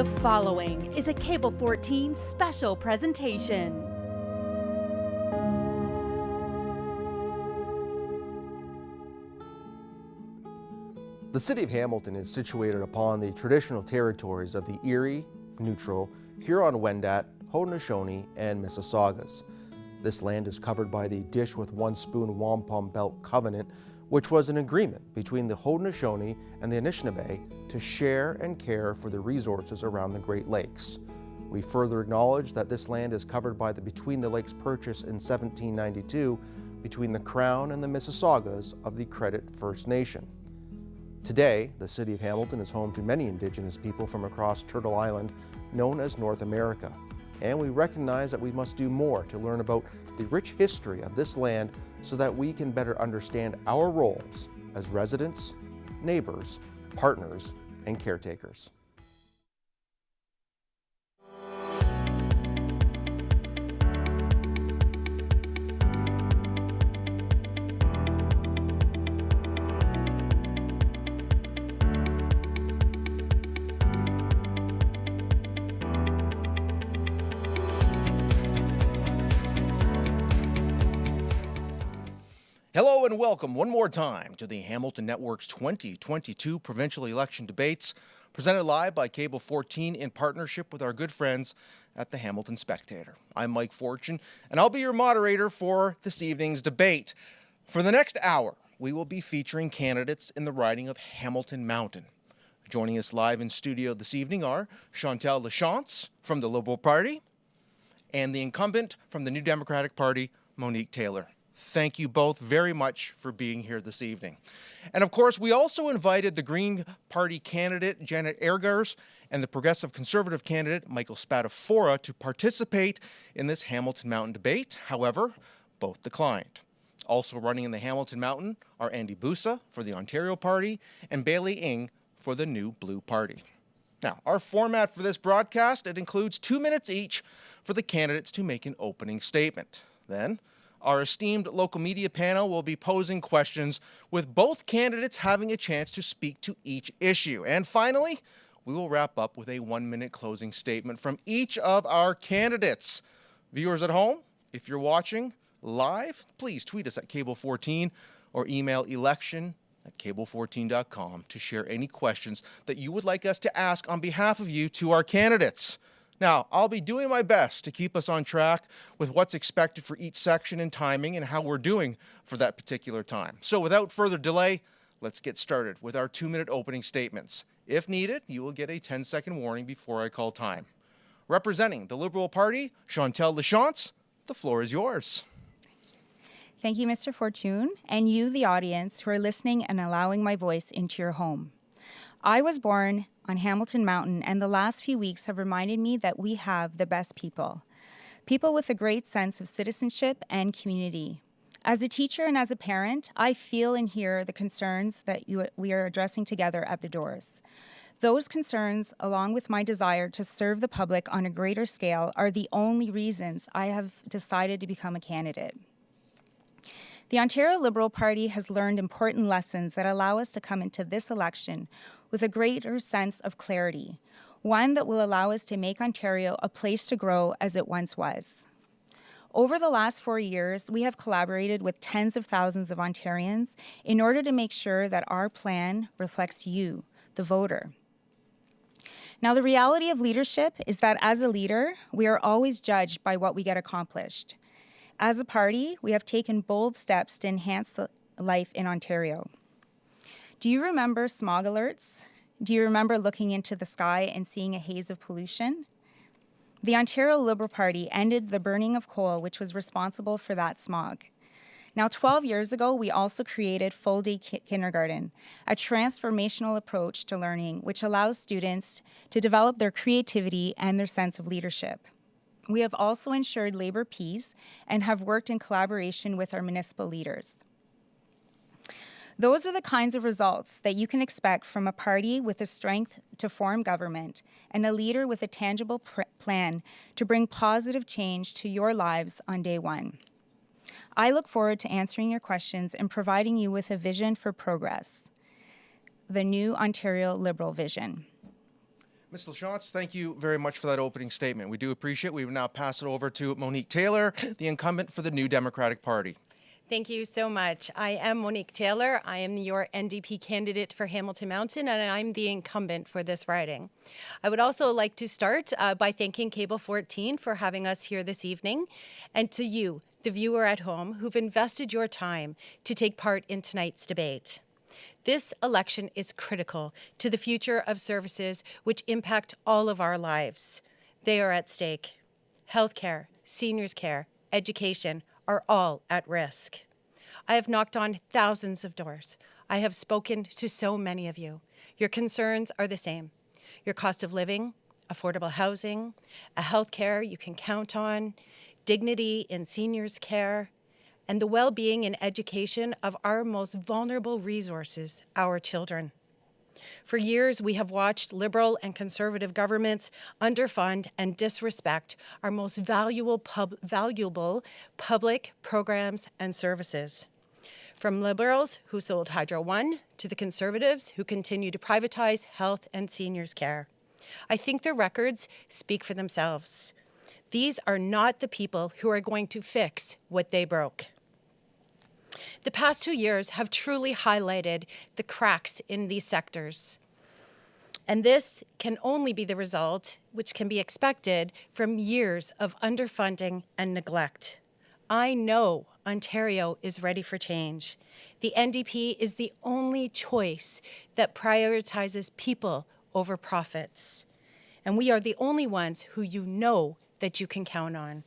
The following is a Cable 14 special presentation. The city of Hamilton is situated upon the traditional territories of the Erie, Neutral, Huron-Wendat, Haudenosaunee, and Mississaugas. This land is covered by the Dish with One Spoon Wampum Belt Covenant, which was an agreement between the Haudenosaunee and the Anishinaabe to share and care for the resources around the Great Lakes. We further acknowledge that this land is covered by the Between the Lakes Purchase in 1792 between the Crown and the Mississaugas of the Credit First Nation. Today, the city of Hamilton is home to many Indigenous people from across Turtle Island, known as North America. And we recognize that we must do more to learn about the rich history of this land so that we can better understand our roles as residents, neighbors, partners, and caretakers. Hello and welcome one more time to the Hamilton Network's 2022 provincial election debates, presented live by Cable 14 in partnership with our good friends at the Hamilton Spectator. I'm Mike Fortune, and I'll be your moderator for this evening's debate. For the next hour, we will be featuring candidates in the riding of Hamilton Mountain. Joining us live in studio this evening are Chantal Lachance from the Liberal Party and the incumbent from the New Democratic Party, Monique Taylor. Thank you both very much for being here this evening. And of course, we also invited the Green Party candidate, Janet Eggers, and the Progressive Conservative candidate, Michael Spadafora, to participate in this Hamilton Mountain debate. However, both declined. Also running in the Hamilton Mountain are Andy Busa for the Ontario Party and Bailey Ing for the New Blue Party. Now, our format for this broadcast, it includes two minutes each for the candidates to make an opening statement. Then, our esteemed local media panel will be posing questions with both candidates having a chance to speak to each issue. And finally, we will wrap up with a one-minute closing statement from each of our candidates. Viewers at home, if you're watching live, please tweet us at Cable14 or email election at cable14.com to share any questions that you would like us to ask on behalf of you to our candidates. Now, I'll be doing my best to keep us on track with what's expected for each section and timing and how we're doing for that particular time. So without further delay, let's get started with our two-minute opening statements. If needed, you will get a 10-second warning before I call time. Representing the Liberal Party, Chantal Lachance, the floor is yours. Thank you, Mr. Fortune, and you, the audience, who are listening and allowing my voice into your home. I was born on Hamilton Mountain, and the last few weeks have reminded me that we have the best people. People with a great sense of citizenship and community. As a teacher and as a parent, I feel and hear the concerns that you, we are addressing together at the doors. Those concerns, along with my desire to serve the public on a greater scale, are the only reasons I have decided to become a candidate. The Ontario Liberal Party has learned important lessons that allow us to come into this election with a greater sense of clarity, one that will allow us to make Ontario a place to grow as it once was. Over the last four years, we have collaborated with tens of thousands of Ontarians in order to make sure that our plan reflects you, the voter. Now, the reality of leadership is that as a leader, we are always judged by what we get accomplished. As a party, we have taken bold steps to enhance life in Ontario. Do you remember smog alerts? Do you remember looking into the sky and seeing a haze of pollution? The Ontario Liberal Party ended the burning of coal, which was responsible for that smog. Now, 12 years ago, we also created Full Day Kindergarten, a transformational approach to learning which allows students to develop their creativity and their sense of leadership. We have also ensured labor peace and have worked in collaboration with our municipal leaders. Those are the kinds of results that you can expect from a party with the strength to form government and a leader with a tangible plan to bring positive change to your lives on day one. I look forward to answering your questions and providing you with a vision for progress, the new Ontario Liberal vision. Ms. LaChance, thank you very much for that opening statement. We do appreciate it. We will now pass it over to Monique Taylor, the incumbent for the New Democratic Party. Thank you so much. I am Monique Taylor. I am your NDP candidate for Hamilton Mountain, and I'm the incumbent for this riding. I would also like to start uh, by thanking Cable 14 for having us here this evening, and to you, the viewer at home, who've invested your time to take part in tonight's debate. This election is critical to the future of services which impact all of our lives. They are at stake. Healthcare, seniors care, education are all at risk. I have knocked on thousands of doors. I have spoken to so many of you. Your concerns are the same. Your cost of living, affordable housing, a healthcare you can count on, dignity in seniors care, and the well-being and education of our most vulnerable resources, our children. For years, we have watched liberal and conservative governments underfund and disrespect our most valuable, pub valuable public programs and services. From liberals who sold Hydro One to the conservatives who continue to privatize health and seniors care. I think the records speak for themselves. These are not the people who are going to fix what they broke. The past two years have truly highlighted the cracks in these sectors. And this can only be the result, which can be expected, from years of underfunding and neglect. I know Ontario is ready for change. The NDP is the only choice that prioritizes people over profits. And we are the only ones who you know that you can count on.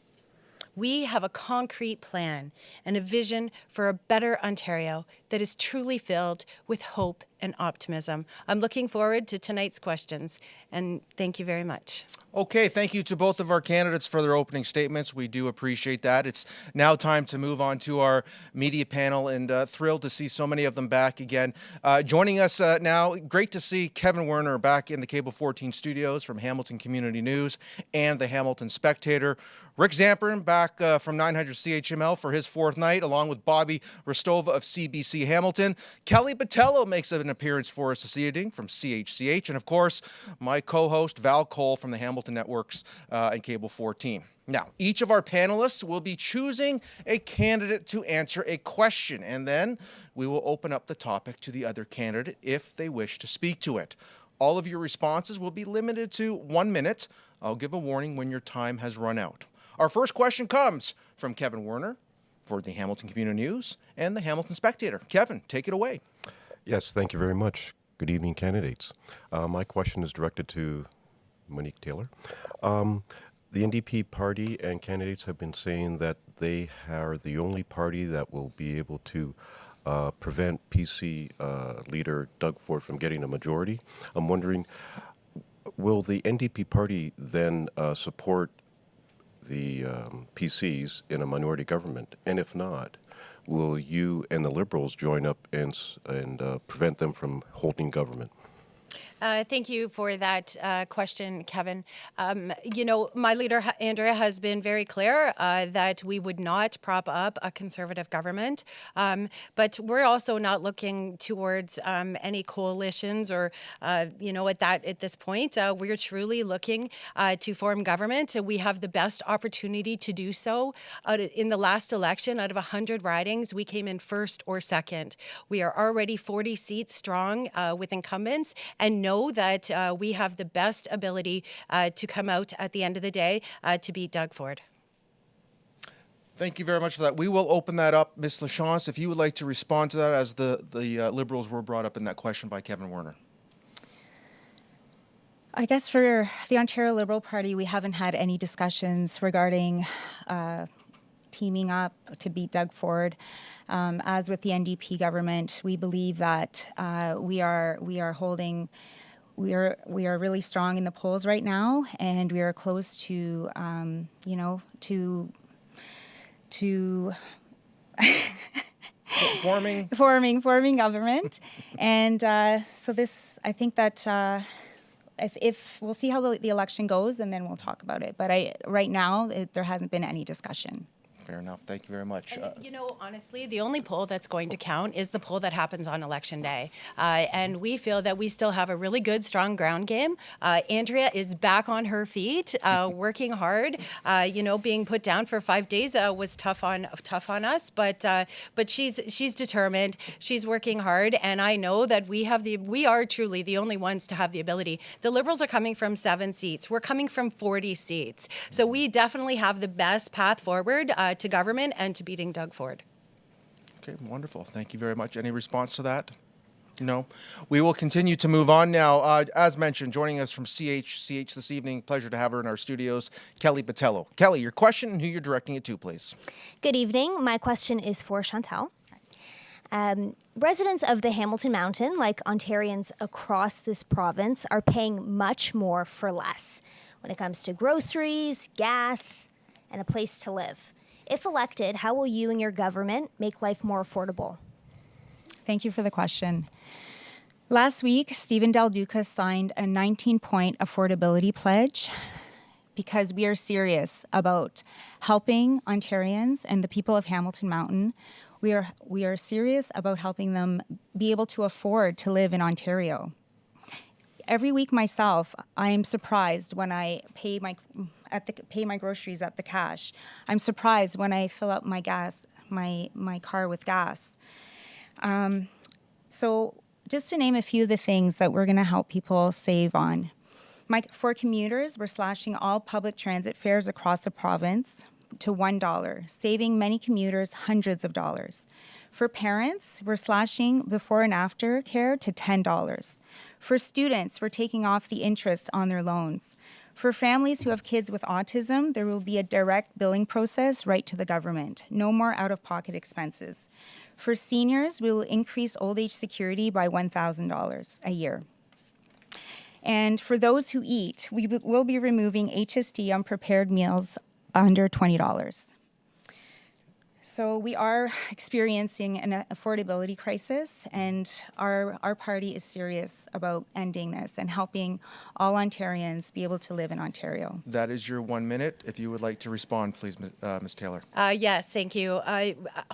We have a concrete plan and a vision for a better Ontario that is truly filled with hope and optimism. I'm looking forward to tonight's questions, and thank you very much. Okay, thank you to both of our candidates for their opening statements. We do appreciate that. It's now time to move on to our media panel, and uh, thrilled to see so many of them back again. Uh, joining us uh, now, great to see Kevin Werner back in the Cable 14 studios from Hamilton Community News and the Hamilton Spectator. Rick Zamperin back uh, from 900 CHML for his fourth night, along with Bobby Hristova of CBC Hamilton. Kelly Botello makes it an appearance for us this evening from CHCH, and of course, my co-host Val Cole from the Hamilton Networks uh, and Cable 14. Now, each of our panelists will be choosing a candidate to answer a question, and then we will open up the topic to the other candidate if they wish to speak to it. All of your responses will be limited to one minute. I'll give a warning when your time has run out. Our first question comes from Kevin Werner for the Hamilton Community News and the Hamilton Spectator. Kevin, take it away. Yes, thank you very much. Good evening, candidates. Uh, my question is directed to Monique Taylor. Um, the NDP party and candidates have been saying that they are the only party that will be able to uh, prevent PC uh, leader Doug Ford from getting a majority. I'm wondering, will the NDP party then uh, support the um, PCs in a minority government? And if not, will you and the Liberals join up and, and uh, prevent them from holding government? Uh, thank you for that uh, question, Kevin. Um, you know, my leader, Andrea, has been very clear uh, that we would not prop up a conservative government. Um, but we're also not looking towards um, any coalitions or, uh, you know, at that at this point, uh, we're truly looking uh, to form government. We have the best opportunity to do so. in the last election, out of 100 ridings, we came in first or second. We are already 40 seats strong with incumbents and no know that uh, we have the best ability uh, to come out at the end of the day uh, to beat Doug Ford. Thank you very much for that. We will open that up. Ms. LaChance, if you would like to respond to that as the, the uh, Liberals were brought up in that question by Kevin Werner. I guess for the Ontario Liberal Party, we haven't had any discussions regarding uh, teaming up to beat Doug Ford. Um, as with the NDP government, we believe that uh, we are we are holding we are we are really strong in the polls right now, and we are close to um, you know to to forming forming forming government, and uh, so this I think that. Uh, if, if we'll see how the, the, election goes, and then we'll talk about it. But I, right now, it, there hasn't been any discussion. Fair enough. Thank you very much. And, Uh, you know, honestly, the only poll that's going to count is the poll that happens on election day. Uh, and we feel that we still have a really good, strong ground game. Uh, Andrea is back on her feet, uh, working hard. Uh, you know, being put down for five days uh, was tough on tough on us, but uh, but she's she's determined. She's working hard, and I know that we have the we are truly the only ones to have the ability. The Liberals are coming from seven seats. We're coming from 40 seats. So we definitely have the best path forward uh, to government and to beating Doug Ford. Okay, wonderful. Thank you very much. Any response to that? No. We will continue to move on now. Uh, as mentioned, joining us from CHCH this evening, pleasure to have her in our studios, Kelly Patello. Kelly, your question and who you're directing it to, please. Good evening. My question is for Chantal. Um, residents of the Hamilton Mountain, like Ontarians across this province, are paying much more for less when it comes to groceries, gas, and a place to live. If elected, how will you and your government make life more affordable? Thank you for the question. Last week, Stephen Del Duca signed a 19 point affordability pledge because we are serious about helping Ontarians and the people of Hamilton Mountain. We are, we are serious about helping them be able to afford to live in Ontario. Every week myself, I am surprised when I pay my at the pay my groceries at the cash. I'm surprised when I fill up my gas my my car with gas. Um, so, just to name a few of the things that we're going to help people save on. My, for commuters, we're slashing all public transit fares across the province to $1, saving many commuters hundreds of dollars. For parents, we're slashing before and after care to $10. For students, we're taking off the interest on their loans. For families who have kids with autism, there will be a direct billing process right to the government. No more out of pocket expenses. For seniors, we will increase old age security by $1,000 a year. And for those who eat, we will be removing HST on prepared meals under $20. So we are experiencing an affordability crisis, and our, our party is serious about ending this and helping all Ontarians be able to live in Ontario. That is your one minute. If you would like to respond, please, Ms. uh, Ms. Taylor. Uh, yes, thank you. Uh,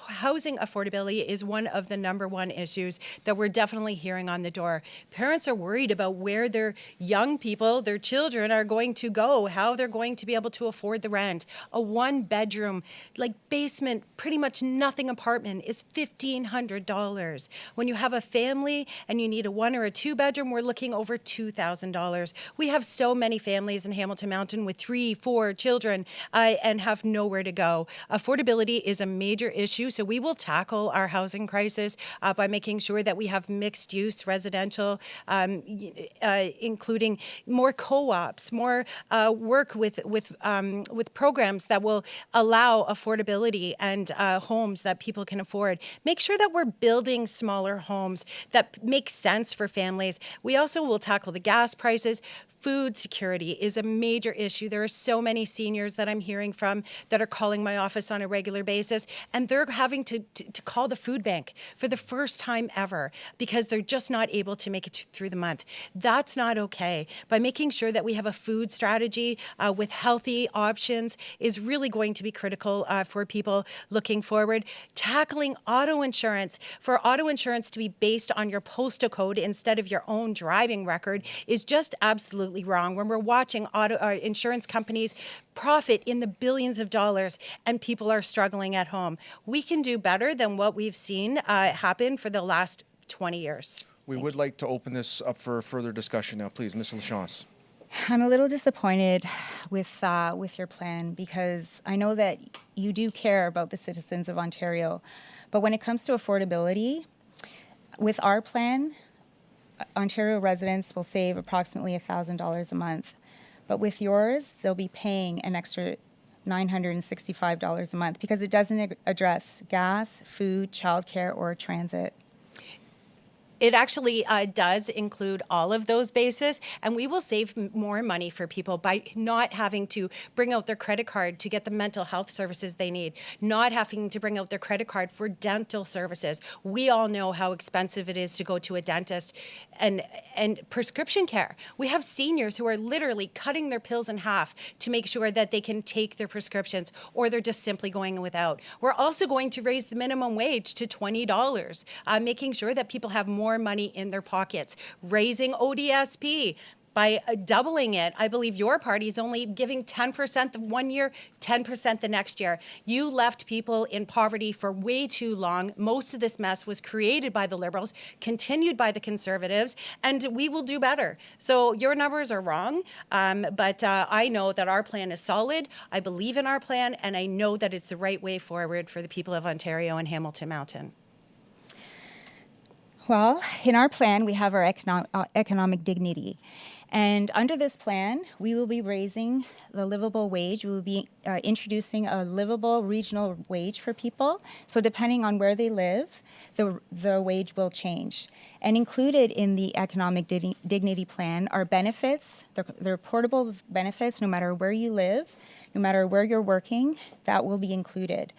housing affordability is one of the number one issues that we're definitely hearing on the door. Parents are worried about where their young people, their children, are going to go, how they're going to be able to afford the rent. A one bedroom, like basement, pretty much nothing apartment is $1,500. When you have a family and you need a one or a two bedroom, we're looking over $2,000. We have so many families in Hamilton Mountain with three, four children uh, and have nowhere to go. Affordability is a major issue, so we will tackle our housing crisis uh, by making sure that we have mixed use residential, um, uh, including more co-ops, more uh, work with with um, with programs that will allow affordability and uh, homes that people can afford. Make sure that we're building smaller homes that make sense for families. We also will tackle the gas prices. Food security is a major issue. There are so many seniors that I'm hearing from that are calling my office on a regular basis, and they're having to, to, to call the food bank for the first time ever because they're just not able to make it th- through the month. That's not okay. By making sure that we have a food strategy uh, with healthy options is really going to be critical uh, for people looking forward. Tackling auto insurance, for auto insurance to be based on your postal code instead of your own driving record is just absolutely wrong. When we're watching auto uh, insurance companies profit in the billions of dollars and people are struggling at home, we can do better than what we've seen uh, happen for the last 20 years. We would like to open this up for further discussion now, please, Ms. LaChance. I'm a little disappointed with uh, with your plan because I know that you do care about the citizens of Ontario, but when it comes to affordability, with our plan, Ontario residents will save approximately thousand dollars a month, but with yours, they'll be paying an extra. $965 a month because it doesn't address gas, food, childcare, or transit. It actually uh, does include all of those bases, and we will save more money for people by not having to bring out their credit card to get the mental health services they need, not having to bring out their credit card for dental services. We all know how expensive it is to go to a dentist and and prescription care. We have seniors who are literally cutting their pills in half to make sure that they can take their prescriptions or they're just simply going without. We're also going to raise the minimum wage to $20, uh, making sure that people have more money in their pockets, raising ODSP by uh, doubling it. I believe your party is only giving 10% the one year, 10% the next year. You left people in poverty for way too long. Most of this mess was created by the Liberals, continued by the Conservatives, and we will do better. So your numbers are wrong, um, but uh, I know that our plan is solid. I believe in our plan, and I know that it's the right way forward for the people of Ontario and Hamilton Mountain. Well, in our plan, we have our econo- uh, economic dignity. And under this plan, we will be raising the livable wage. We will be uh, introducing a livable regional wage for people. So, depending on where they live, the, the wage will change. And included in the economic dig- dignity plan are benefits, they're, they're portable benefits no matter where you live, no matter where you're working, that will be included.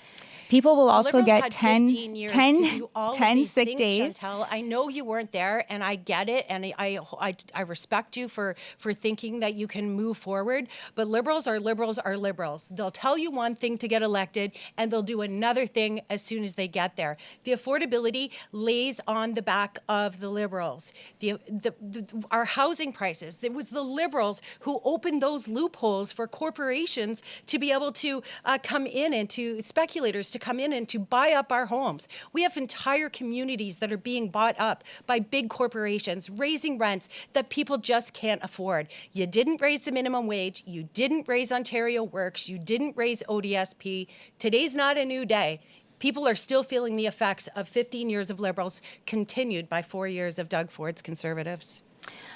People will also get had 10, 10, to do all 10 sick things, days. Chantal. I know you weren't there, and I get it, and I, I, I respect you for for thinking that you can move forward. But liberals are liberals are liberals. They'll tell you one thing to get elected, and they'll do another thing as soon as they get there. The affordability lays on the back of the liberals. The, the, the our housing prices. It was the liberals who opened those loopholes for corporations to be able to uh, come in and to speculators to come in and to buy up our homes. We have entire communities that are being bought up by big corporations, raising rents that people just can't afford. You didn't raise the minimum wage. You didn't raise Ontario Works. You didn't raise ODSP. Today's not a new day. People are still feeling the effects of 15 years of Liberals, continued by four years of Doug Ford's Conservatives.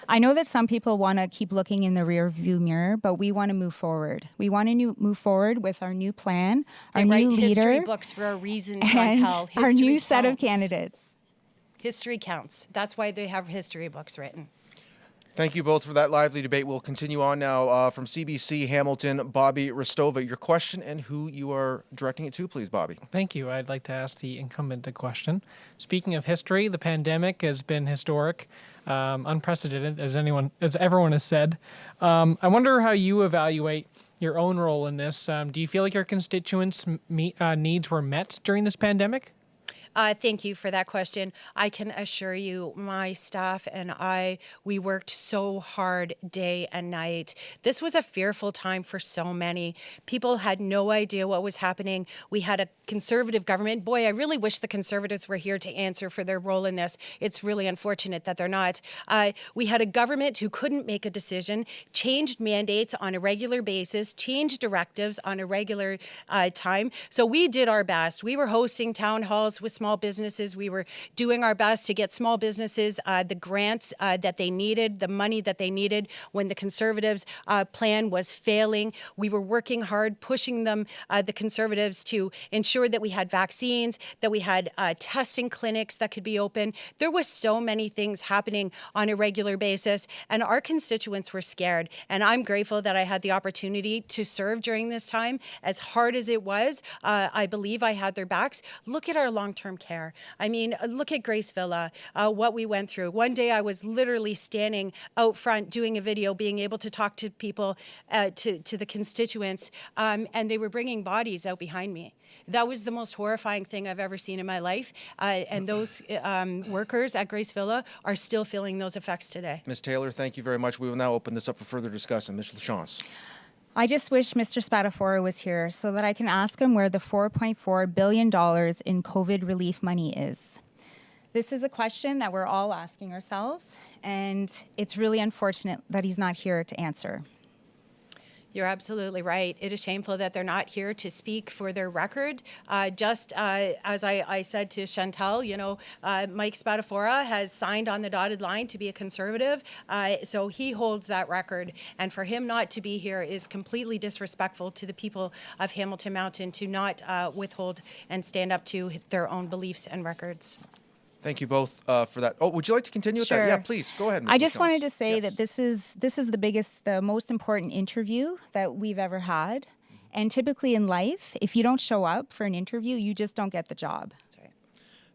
I know that some people want to keep looking in the rear view mirror, but we want to move forward. We want to move forward with our new plan, our new history leader, books for a reason, our new set of candidates. History counts. That's why they have history books written. Thank you both for that lively debate. We'll continue on now uh, from CBC Hamilton, Bobby Hristova. Your question and who you are directing it to, please, Bobby. Thank you. I'd like to ask the incumbent a question. Speaking of history, the pandemic has been historic, um, unprecedented, as anyone, as everyone has said. Um, I wonder how you evaluate your own role in this. Um, do you feel like your constituents' uh, needs were met during this pandemic? Uh, thank you for that question. I can assure you, my staff and I, we worked so hard day and night. This was a fearful time for so many. People had no idea what was happening. We had a conservative government. Boy, I really wish the conservatives were here to answer for their role in this. It's really unfortunate that they're not. Uh, we had a government who couldn't make a decision, changed mandates on a regular basis, changed directives on a regular uh, time. So we did our best. We were hosting town halls with small businesses. We were doing our best to get small businesses uh, the grants uh, that they needed, the money that they needed when the Conservatives' uh, plan was failing. We were working hard, pushing them, uh, the Conservatives, to ensure that we had vaccines, that we had uh, testing clinics that could be open. There was so many things happening on a regular basis, and our constituents were scared. And I'm grateful that I had the opportunity to serve during this time. As hard as it was, I believe I had their backs. Look at our long-term care. I mean, uh, look at Grace Villa, uh, what we went through. One day I was literally standing out front doing a video, being able to talk to people, uh, to, to the constituents, um, and they were bringing bodies out behind me. That was the most horrifying thing I've ever seen in my life. Uh, and those um, workers at Grace Villa are still feeling those effects today. Ms. Taylor, thank you very much. We will now open this up for further discussion. Ms. LaChance. I just wish Mr. Spadafora was here so that I can ask him where the $4.4 billion in COVID relief money is. This is a question that we're all asking ourselves, and it's really unfortunate that he's not here to answer. You're absolutely right. It is shameful that they're not here to speak for their record. Uh, just uh, as I, I, said to Chantal, you know, uh, Mike Spadafora has signed on the dotted line to be a conservative, uh, so he holds that record. And for him not to be here is completely disrespectful to the people of Hamilton Mountain to not uh, withhold and stand up to their own beliefs and records. Thank you both uh, for that. Oh, would you like to continue with that? Yeah, please go ahead. Ms. I just wanted to say Yes. that this is this is the biggest, the most important interview that we've ever had. And typically in life, if you don't show up for an interview, you just don't get the job. That's right.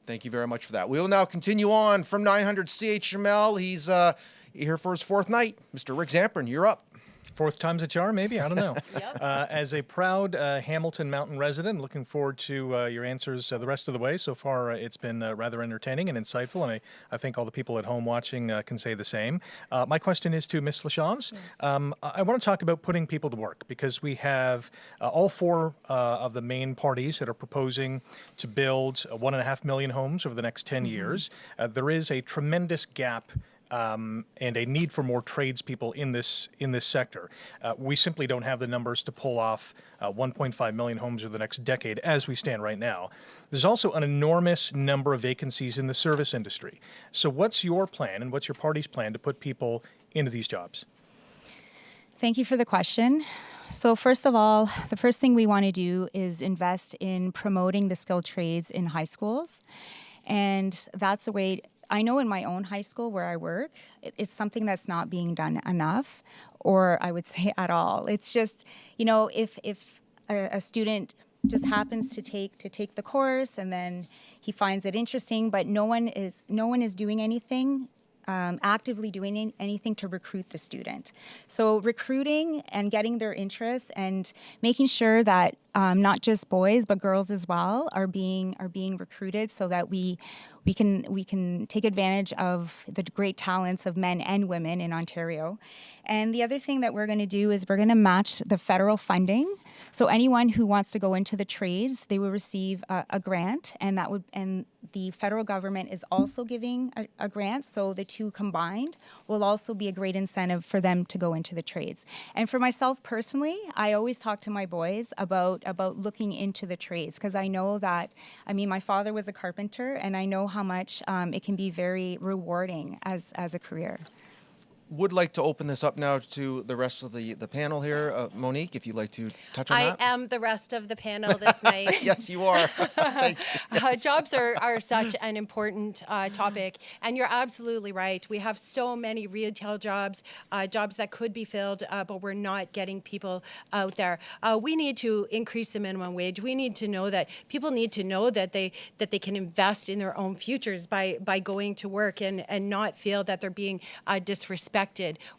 Thank you very much for that. We will now continue on from 900 CHML. He's uh, here for his fourth night. Mr. Rick Zamperin, you're up. Fourth time's a charm, maybe? I don't know. uh, as a proud uh, Hamilton Mountain resident, looking forward to uh, your answers uh, the rest of the way. So far, uh, it's been uh, rather entertaining and insightful, and I, I think all the people at home watching uh, can say the same. Uh, my question is to Ms. Lachance. Um, I, I want to talk about putting people to work because we have uh, all four uh, of the main parties that are proposing to build uh, one and a half million homes over the next 10 years. Uh, there is a tremendous gap um, and a need for more tradespeople in this in this sector. Uh, we simply don't have the numbers to pull off uh, 1.5 million homes over the next decade as we stand right now. There's also an enormous number of vacancies in the service industry. So, what's your plan and what's your party's plan to put people into these jobs? Thank you for the question. So, first of all, the first thing we want to do is invest in promoting the skilled trades in high schools. And that's the way I know in my own high school where I work, it's something that's not being done enough, or I would say at all. It's just, you know, if, if a, a student just happens to take to take the course and then he finds it interesting but no one is no one is doing anything um, actively doing anything to recruit the student. So recruiting and getting their interest and making sure that um, not just boys but girls as well are being are being recruited so that we we can we can take advantage of the great talents of men and women in Ontario. And the other thing that we're going to do is we're going to match the federal funding. So anyone who wants to go into the trades, they will receive a, a grant, and that would and the federal government is also giving a, a grant. So the two combined will also be a great incentive for them to go into the trades. And for myself personally, I always talk to my boys about about looking into the trades because I know that I mean my father was a carpenter, and I know how much um, it can be very rewarding as as a career. Would like to open this up now to the rest of the, the panel here. Uh, Monique, if you'd like to touch on I that. am the rest of the panel this night. yes, you are. Thank you. Uh, jobs are, are such an important uh, topic, and you're absolutely right. We have so many retail jobs, uh, jobs that could be filled, uh, but we're not getting people out there. Uh, we need to increase the minimum wage. We need to know that people need to know that they that they can invest in their own futures by by going to work and and not feel that they're being uh,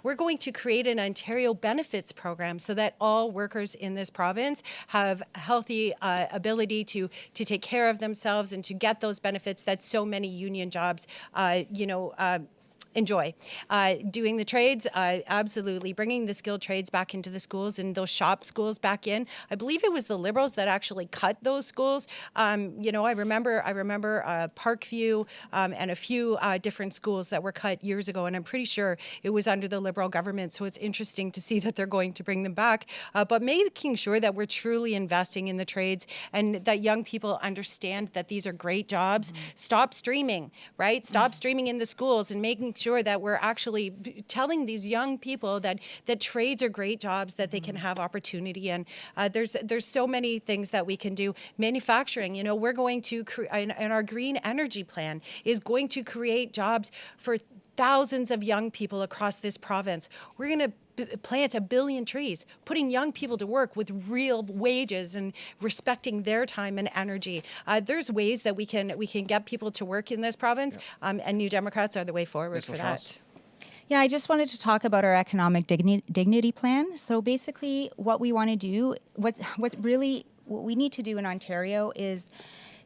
We're going to create an Ontario benefits program so that all workers in this province have a healthy uh, ability to to take care of themselves and to get those benefits that so many union jobs, uh, you know. Enjoy. Uh, doing the trades uh, absolutely. Bringing the skilled trades back into the schools and those shop schools back in. I believe it was the liberals that actually cut those schools. Um, you know i remember i remember uh, parkview um, and a few uh, different schools that were cut years ago and i'm pretty sure it was under the liberal government so it's interesting to see that they're going to bring them back. Uh, but making sure that we're truly investing in the trades and that young people understand that these are great jobs. Stop streaming right? Stop streaming in the schools and making sure that we're actually telling these young people that that trades are great jobs that they can have opportunity and uh, there's there's so many things that we can do. Manufacturing you know we're going to cre- and, and our green energy plan is going to create jobs for thousands of young people across this province. We're going to b- plant a billion trees, putting young people to work with real wages and respecting their time and energy. Uh, there's ways that we can we can get people to work in this province, um, and New Democrats are the way forward Ms. for LaChance? that. Yeah, I just wanted to talk about our economic digni- dignity plan. So basically, what we want to do, what what really what we need to do in Ontario is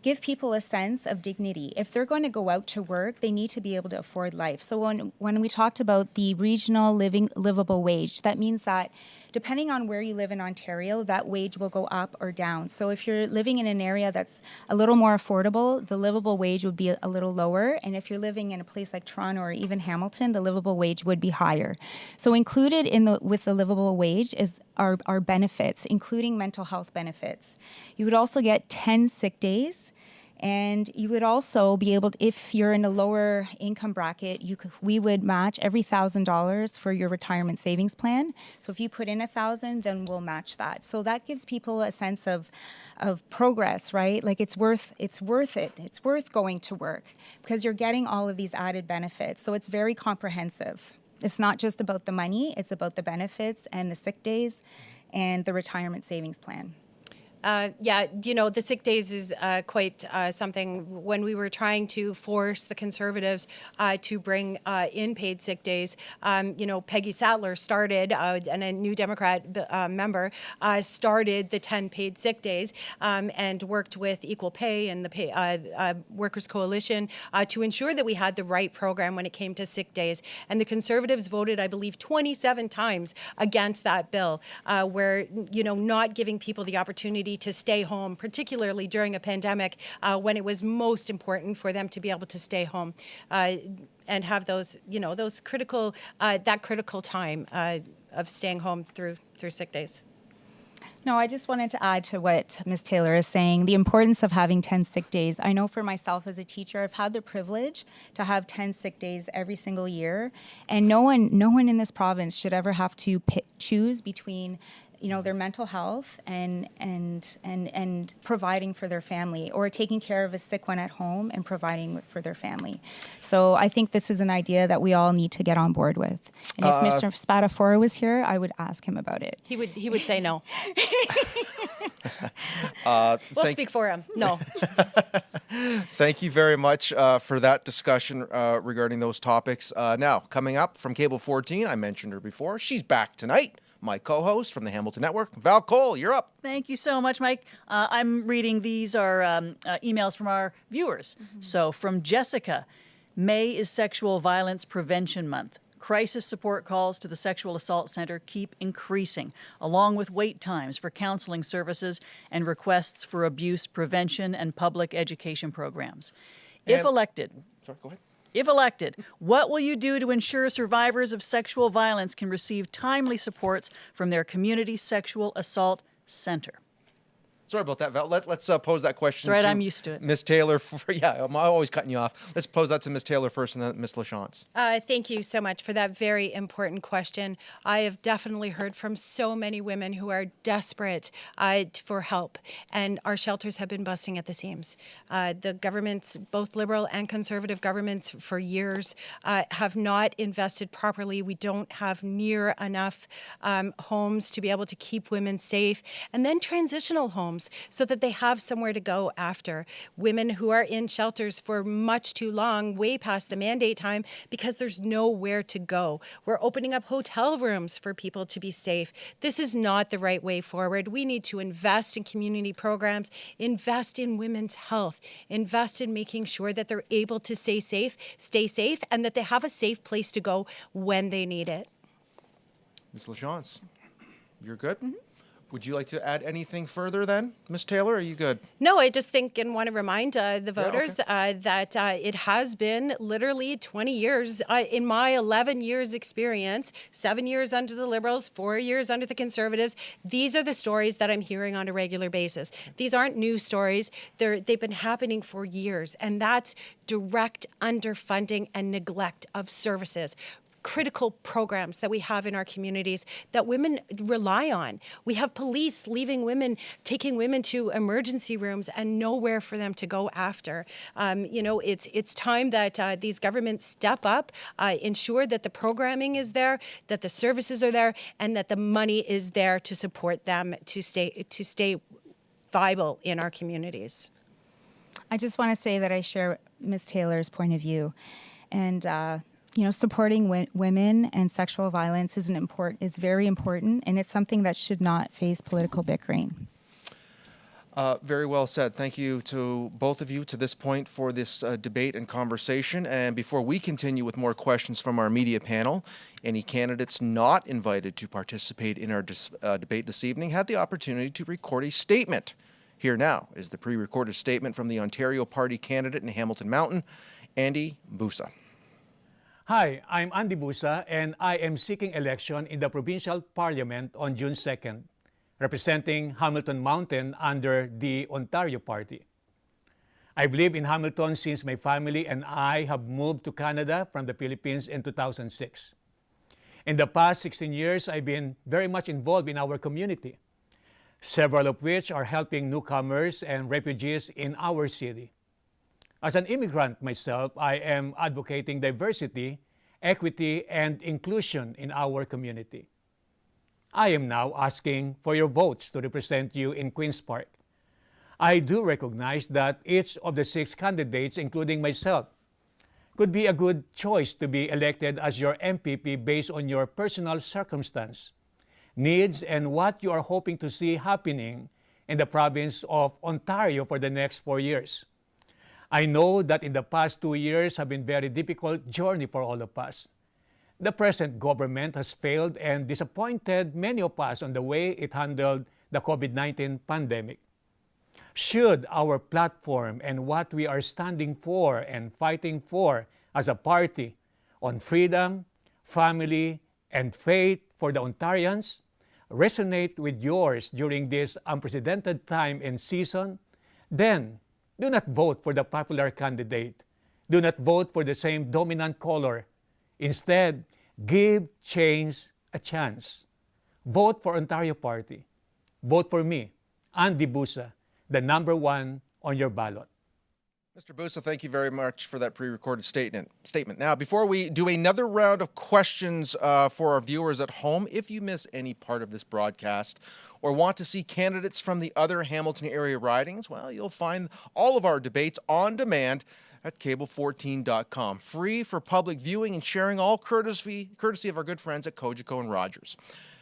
give people a sense of dignity. If they're going to go out to work, they need to be able to afford life. So when when we talked about the regional living livable wage, that means that depending on where you live in Ontario, that wage will go up or down. So if you're living in an area that's a little more affordable, the livable wage would be a, little lower. And if you're living in a place like Toronto or even Hamilton, the livable wage would be higher. So included in the with the livable wage is our, our benefits, including mental health benefits. You would also get 10 sick days And you would also be able, to, if you're in a lower income bracket, you could, we would match every thousand dollars for your retirement savings plan. So if you put in a thousand, then we'll match that. So that gives people a sense of of progress, right? Like it's worth it's worth it. It's worth going to work because you're getting all of these added benefits. So it's very comprehensive. It's not just about the money, it's about the benefits and the sick days and the retirement savings plan. Uh, yeah, you know, the sick days is uh, quite uh, something when we were trying to force the conservatives uh, to bring uh, in paid sick days. Um, you know, Peggy Sattler started, uh, and a new Democrat member started the 10 paid sick days um, and worked with Equal Pay and the pay, Workers Coalition to ensure that we had the right program when it came to sick days. And the conservatives voted, I believe, 27 times against that bill, where, you know, not giving people the opportunity to stay home, particularly during a pandemic uh, when it was most important for them to be able to stay home uh, and have those, you know, those critical, uh, that critical time uh, of staying home through through sick days. No, I just wanted to add to what Ms. Taylor is saying, the importance of having 10 sick days. I know for myself as a teacher, I've had the privilege to have 10 sick days every single year, and no one no one in this province should ever have to pick, choose between you know their mental health and and and and providing for their family or taking care of a sick one at home and providing for their family. So i think this is an idea that we all need to get on board with. And if uh, mr Spadafora was here i would ask him about it. He would he would say no. Uh, we'll speak for him. No. Thank you very much uh, for that discussion uh, regarding those topics. Uh, now coming up from cable 14 i mentioned her before. She's back tonight my co host from the Hamilton Network. Val Cole, you're up. Thank you so much, Mike. Uh, I'm reading these are um, uh, emails from our viewers. Mm-hmm. So, from Jessica May is Sexual Violence Prevention Month. Crisis support calls to the Sexual Assault Center keep increasing, along with wait times for counseling services and requests for abuse prevention and public education programs. If and, elected, sorry, go ahead. If elected, what will you do to ensure survivors of sexual violence can receive timely supports from their community sexual assault center? Sorry about that, Val. Let, us uh, pose that question. That's right, I'm used to it. Ms. Taylor, for, yeah, I'm always cutting you off. Let's pose that to Ms. Taylor first and then Ms. LaChance. Uh, thank you so much for that very important question. I have definitely heard from so many women who are desperate uh, for help, and our shelters have been busting at the seams. Uh, the governments, both liberal and conservative governments, for years uh, have not invested properly. We don't have near enough um, homes to be able to keep women safe, and then transitional homes homes so that they have somewhere to go after. Women who are in shelters for much too long, way past the mandate time, because there's nowhere to go. We're opening up hotel rooms for people to be safe. This is not the right way forward. We need to invest in community programs, invest in women's health, invest in making sure that they're able to stay safe, stay safe, and that they have a safe place to go when they need it. Ms. LaChance, you're good? Mm -hmm. Would you like to add anything further then, Ms. Taylor? Are you good? No, I just think and want to remind uh, the voters yeah, okay. uh, that uh, it has been literally 20 years. Uh, in my 11 years experience, seven years under the Liberals, four years under the Conservatives, these are the stories that I'm hearing on a regular basis. These aren't new stories. They're, they've been happening for years, and that's direct underfunding and neglect of services critical programs that we have in our communities that women rely on. We have police leaving women, taking women to emergency rooms and nowhere for them to go after. Um, you know, it's it's time that uh, these governments step up, uh, ensure that the programming is there, that the services are there, and that the money is there to support them to stay to stay viable in our communities. I just want to say that I share Ms. Taylor's point of view, and. Uh, you know, supporting women and sexual violence is an important is very important, and it's something that should not face political bickering. Uh, very well said. Thank you to both of you to this point for this uh, debate and conversation. And before we continue with more questions from our media panel, any candidates not invited to participate in our uh, debate this evening had the opportunity to record a statement. Here now is the pre-recorded statement from the Ontario Party candidate in Hamilton Mountain, Andy Busa. Hi, I'm Andy Busa and I am seeking election in the provincial parliament on June 2nd, representing Hamilton Mountain under the Ontario Party. I've lived in Hamilton since my family and I have moved to Canada from the Philippines in 2006. In the past 16 years, I've been very much involved in our community, several of which are helping newcomers and refugees in our city. As an immigrant myself, I am advocating diversity, equity, and inclusion in our community. I am now asking for your votes to represent you in Queen's Park. I do recognize that each of the six candidates, including myself, could be a good choice to be elected as your MPP based on your personal circumstance, needs, and what you are hoping to see happening in the province of Ontario for the next four years. I know that in the past two years have been very difficult journey for all of us. The present government has failed and disappointed many of us on the way it handled the COVID-19 pandemic. Should our platform and what we are standing for and fighting for as a party on freedom, family, and faith for the Ontarians resonate with yours during this unprecedented time and season, then do not vote for the popular candidate. Do not vote for the same dominant color. Instead, give change a chance. Vote for Ontario Party. Vote for me, Andy Busa, the number one on your ballot. Mr. Busa, thank you very much for that pre-recorded statement. Statement. Now, before we do another round of questions uh, for our viewers at home, if you miss any part of this broadcast or want to see candidates from the other Hamilton area ridings, well, you'll find all of our debates on demand at cable14.com, free for public viewing and sharing, all courtesy courtesy of our good friends at Cogeco and Rogers.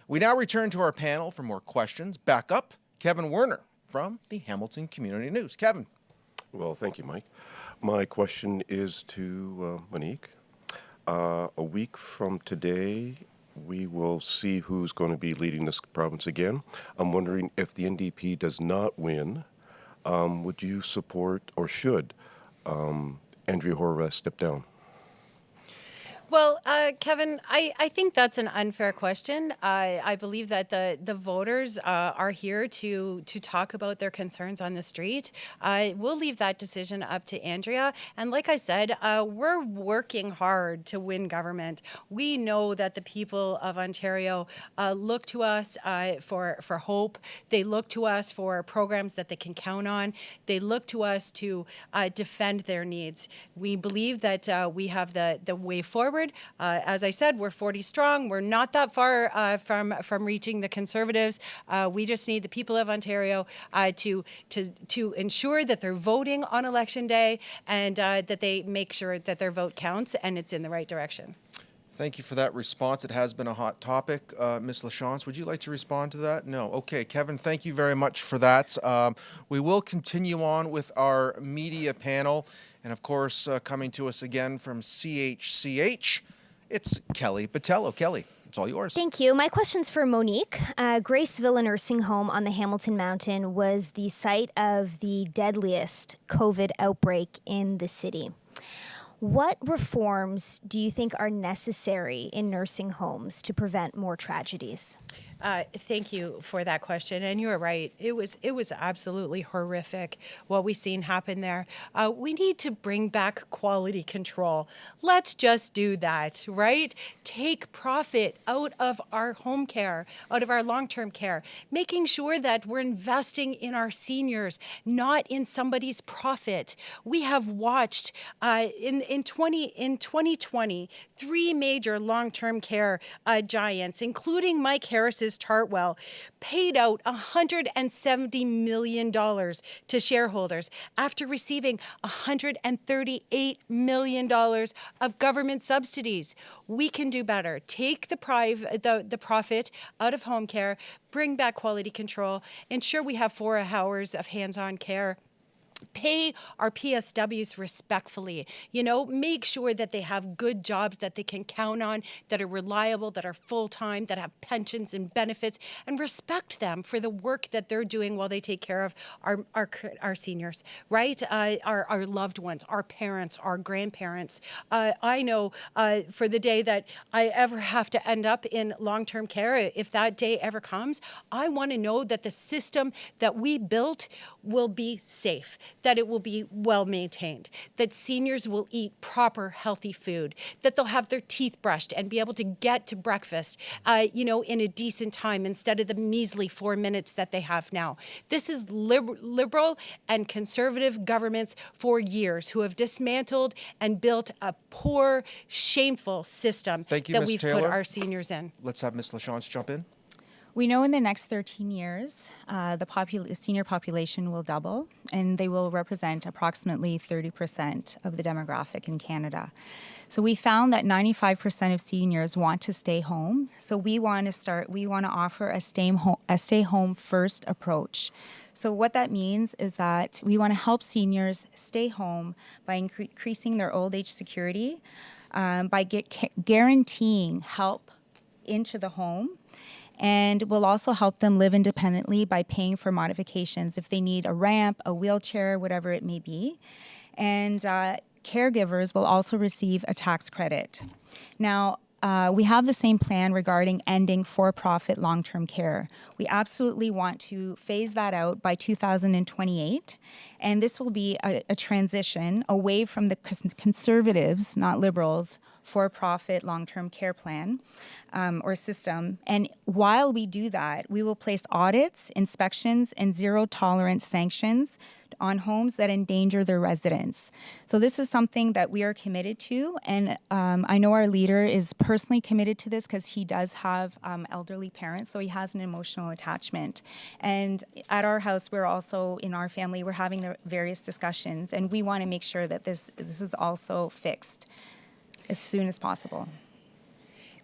We now return to our panel for more questions. Back up, Kevin Werner from the Hamilton Community News. Kevin. Well, thank you, Mike. My question is to uh, Monique. Uh, a week from today, we will see who's going to be leading this province again. I'm wondering if the NDP does not win, um, would you support or should um, Andrea Horwath step down? Well, uh, Kevin, I, I think that's an unfair question. I, I believe that the the voters uh, are here to to talk about their concerns on the street. Uh, we'll leave that decision up to Andrea. And like I said, uh, we're working hard to win government. We know that the people of Ontario uh, look to us uh, for for hope. They look to us for programs that they can count on. They look to us to defend their needs. We believe that we have the the way forward forward. Uh, as I said, we're 40 strong. We're not that far uh, from from reaching the Conservatives. Uh, we just need the people of Ontario uh, to to to ensure that they're voting on election day and uh, that they make sure that their vote counts and it's in the right direction. Thank you for that response. It has been a hot topic. Uh, Ms. LaChance, would you like to respond to that? No. Okay, Kevin, thank you very much for that. Um, we will continue on with our media panel. And of course, uh, coming to us again from CHCH, it's Kelly Botello. Kelly, it's all yours. Thank you. My question's for Monique. Uh, Grace Villa Nursing Home on the Hamilton Mountain was the site of the deadliest COVID outbreak in the city. What reforms do you think are necessary in nursing homes to prevent more tragedies? Uh, thank you for that question, and you are right. It was it was absolutely horrific what we seen happen there. Uh, we need to bring back quality control. Let's just do that, right? Take profit out of our home care, out of our long-term care, making sure that we're investing in our seniors, not in somebody's profit. We have watched uh, in in 20 in 2020 three major long-term care uh, giants, including Mike Harris's Chartwell paid out $170 million to shareholders after receiving $138 million of government subsidies. We can do better. Take the, priv- the, the profit out of home care, bring back quality control, ensure we have four hours of hands-on care pay our PSWs respectfully. You know, make sure that they have good jobs that they can count on, that are reliable, that are full time, that have pensions and benefits, and respect them for the work that they're doing while they take care of our our, our seniors, right? Uh, our, our loved ones, our parents, our grandparents. Uh, I know uh, for the day that I ever have to end up in long term care, if that day ever comes, I want to know that the system that we built will be safe that it will be well maintained, that seniors will eat proper, healthy food, that they'll have their teeth brushed and be able to get to breakfast, uh, you know, in a decent time instead of the measly four minutes that they have now. This is liber liberal and conservative governments for years who have dismantled and built a poor, shameful system Thank you, that Ms. we've Taylor. put our seniors in. Let's have Ms. LaChance jump in. We know in the next 13 years, uh, the popul- senior population will double, and they will represent approximately 30% of the demographic in Canada. So we found that 95% of seniors want to stay home. So we want to start. We want to offer a stay home, a stay home first approach. So what that means is that we want to help seniors stay home by incre- increasing their old age security, um, by get, guaranteeing help into the home and will also help them live independently by paying for modifications if they need a ramp, a wheelchair, whatever it may be. And uh, caregivers will also receive a tax credit. Now, uh, we have the same plan regarding ending for profit long term care. We absolutely want to phase that out by 2028. And this will be a, a transition away from the conservatives, not liberals, for profit long term care plan um, or system. And while we do that, we will place audits, inspections, and zero tolerance sanctions on homes that endanger their residents. So, this is something that we are committed to. And um, I know our leader is personally committed to this because he does have um, elderly parents, so he has an emotional attachment. And at our house, we're also, in our family, we're having the various discussions, and we want to make sure that this, this is also fixed as soon as possible.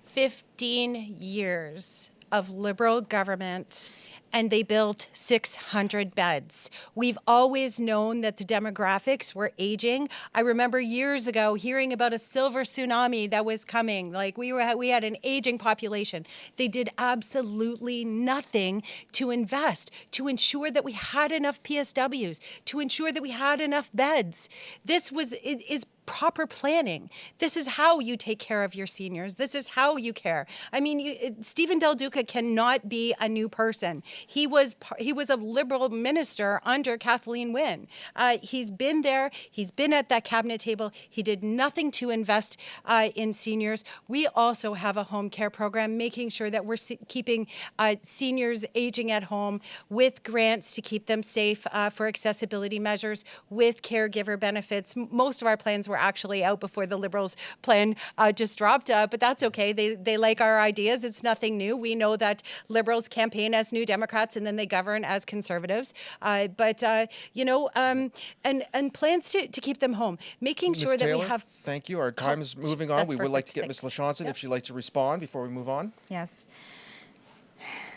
15 years of liberal government and they built 600 beds. We've always known that the demographics were aging. I remember years ago hearing about a silver tsunami that was coming. Like we were we had an aging population. They did absolutely nothing to invest, to ensure that we had enough PSWs, to ensure that we had enough beds. This was is proper planning. This is how you take care of your seniors. This is how you care. I mean, you, Stephen Del Duca cannot be a new person. He was he was a liberal minister under Kathleen Wynne. Uh, he's been there. He's been at that cabinet table. He did nothing to invest uh, in seniors. We also have a home care program, making sure that we're keeping uh, seniors aging at home with grants to keep them safe uh, for accessibility measures, with caregiver benefits. Most of our plans were actually out before the Liberals' plan uh, just dropped, uh, but that's okay. They, they like our ideas. It's nothing new. We know that Liberals campaign as New Democrats and then they govern as Conservatives. Uh, but, uh, you know, um, and, and plans to, to keep them home, making Ms. sure that we have. Thank you. Our time is moving on. That's We would like to get perfect. Ms. LaChance Yep. if she'd like to respond before we move on. Yes.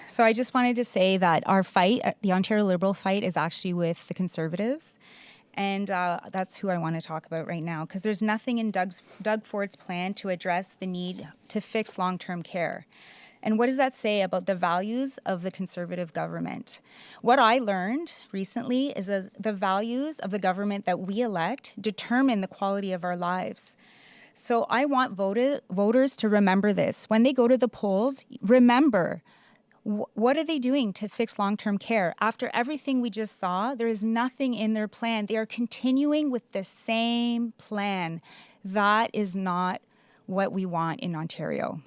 So I just wanted to say that our fight, uh, the Ontario Liberal fight, is actually with the Conservatives. And uh, that's who I want to talk about right now because there's nothing in Doug's, Doug Ford's plan to address the need to fix long term care. And what does that say about the values of the conservative government? What I learned recently is that the values of the government that we elect determine the quality of our lives. So I want voted, voters to remember this. When they go to the polls, remember what are they doing to fix long term care? After everything we just saw, there is nothing in their plan. They are continuing with the same plan. That is not what we want in Ontario.